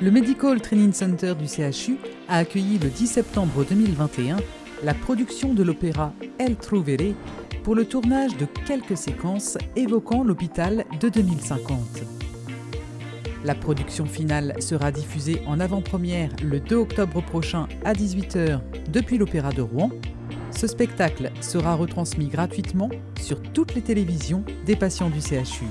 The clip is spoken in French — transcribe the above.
Le Medical Training Center du CHU a accueilli le 10 septembre 2021 la production de l'opéra El Trouvere pour le tournage de quelques séquences évoquant l'hôpital de 2050. La production finale sera diffusée en avant-première le 2 octobre prochain à 18h depuis l'Opéra de Rouen. Ce spectacle sera retransmis gratuitement sur toutes les télévisions des patients du CHU.